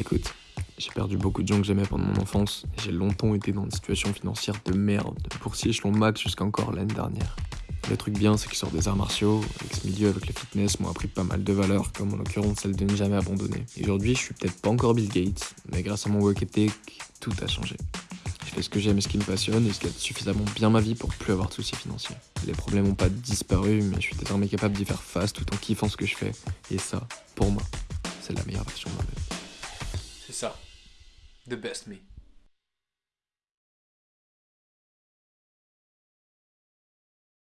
Écoute, j'ai perdu beaucoup de gens que j'aimais pendant mon enfance et j'ai longtemps été dans une situation financière de merde, boursier échelon max jusqu'à encore l'année dernière. Le truc bien, c'est que sors des arts martiaux, que ce milieu avec le fitness m'ont appris pas mal de valeurs, comme en l'occurrence celle de ne jamais abandonner. Et aujourd'hui, je suis peut-être pas encore Bill Gates, mais grâce à mon work ethic, tout a changé. Je fais ce que j'aime et ce qui me passionne, et ce gagne suffisamment bien ma vie pour plus avoir de soucis financiers. Les problèmes n'ont pas disparu, mais je suis désormais capable d'y faire face tout en kiffant ce que je fais. Et ça, pour moi, c'est la meilleure version de moi-même. C'est ça. The best me.